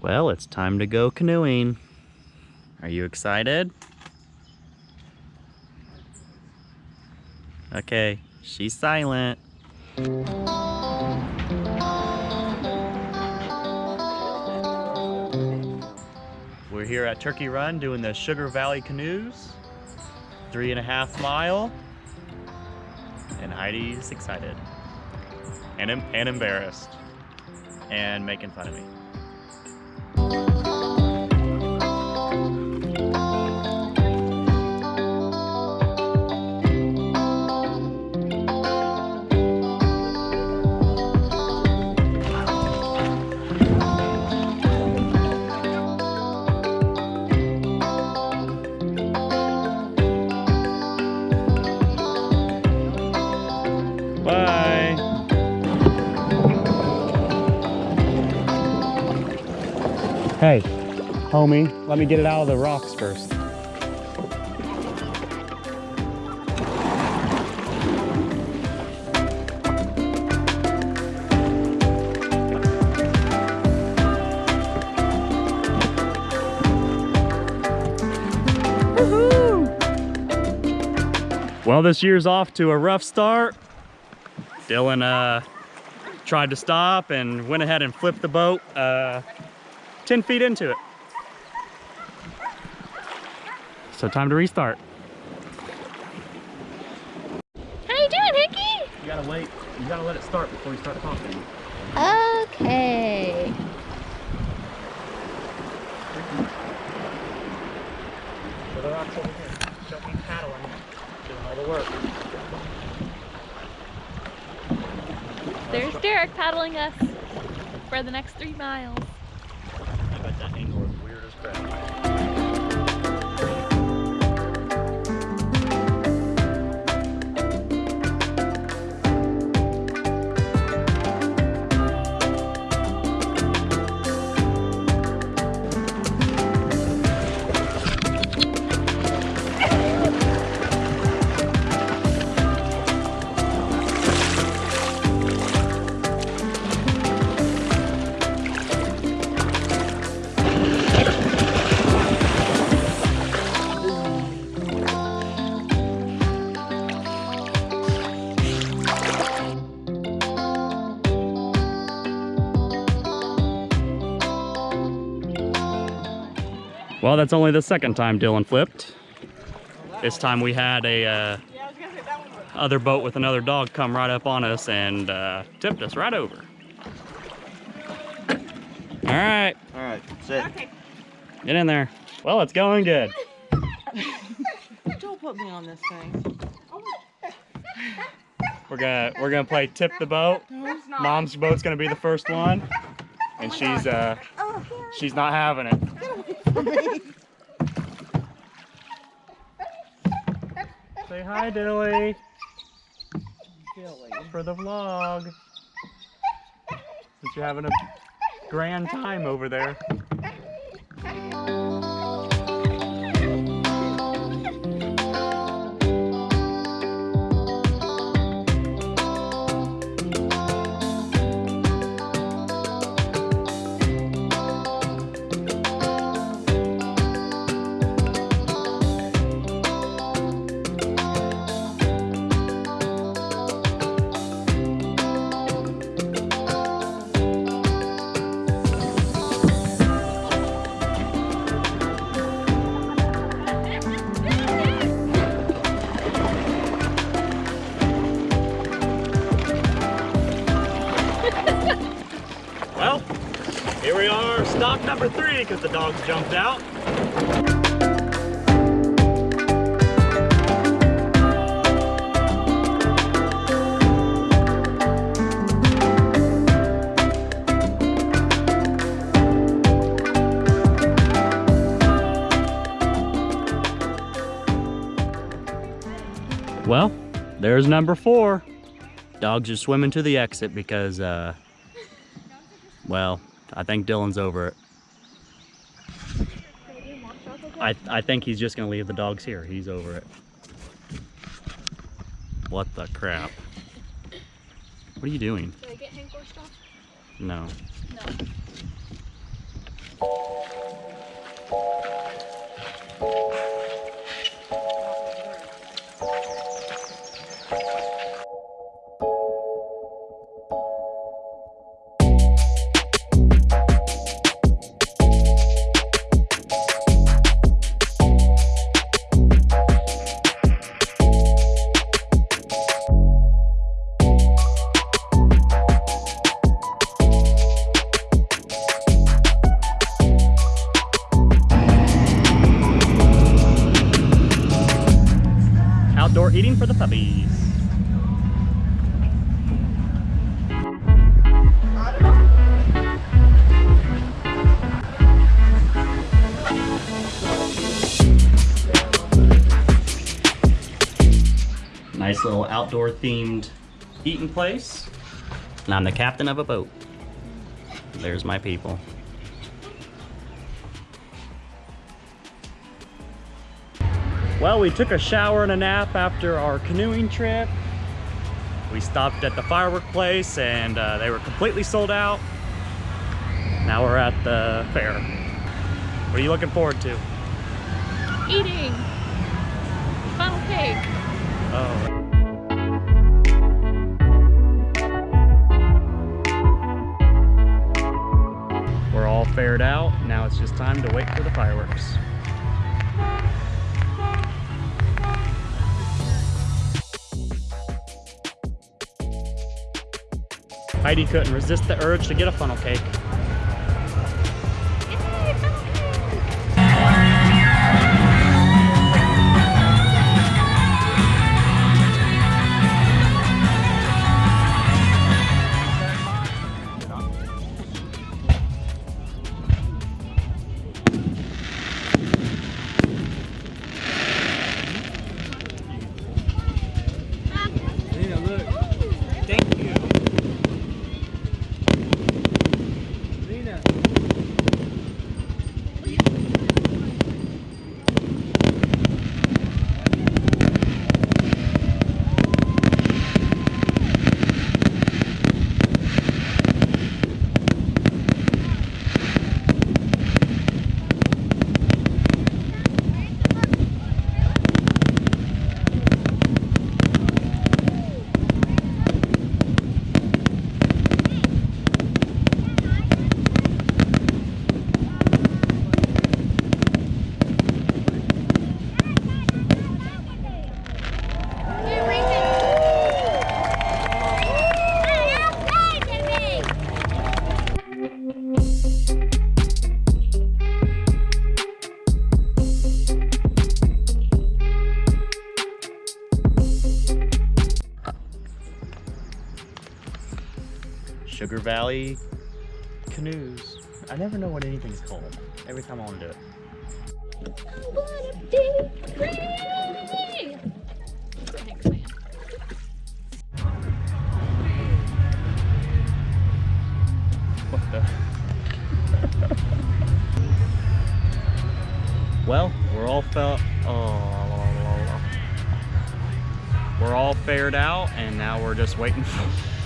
Well, it's time to go canoeing. Are you excited? Okay, she's silent. We're here at Turkey Run doing the Sugar Valley Canoes. Three and a half mile. And Heidi's excited. And, and embarrassed. And making fun of me. Hey, homie, let me get it out of the rocks first. Well, this year's off to a rough start. Dylan uh, tried to stop and went ahead and flipped the boat uh, 10 feet into it. So time to restart. How you doing, Hickey? You gotta wait, you gotta let it start before you start talking. Okay. So the rocks over here. Don't be paddling, doing all the work. There's Derek paddling us for the next three miles. Well, that's only the second time Dylan flipped. This time we had a uh, other boat with another dog come right up on us and uh, tipped us right over. All right, All right, sit. get in there. Well, it's going good. Don't put me on this thing. We're gonna we're gonna play tip the boat. Mom's boat's gonna be the first one, and she's uh she's not having it. Say hi, Dilly, Dilly. for the vlog. Since you're having a grand time over there. Number three, because the dogs jumped out. Well, there's number four. Dogs are swimming to the exit because, uh, well, I think Dylan's over it. I, I think he's just gonna leave the dogs here. He's over it. What the crap? What are you doing? Did I get Hank or stuff? No. No. For the puppies. Nice little outdoor themed eating place. And I'm the captain of a boat. There's my people. Well, we took a shower and a nap after our canoeing trip. We stopped at the firework place and uh, they were completely sold out. Now we're at the fair. What are you looking forward to? Eating. Funnel cake. Oh. We're all fared out. Now it's just time to wait for the fireworks. Heidi couldn't resist the urge to get a funnel cake. Sugar Valley canoes. I never know what anything's called. Every time I want to do it. What the? well, we're all felt. Oh, we're all fared out, and now we're just waiting for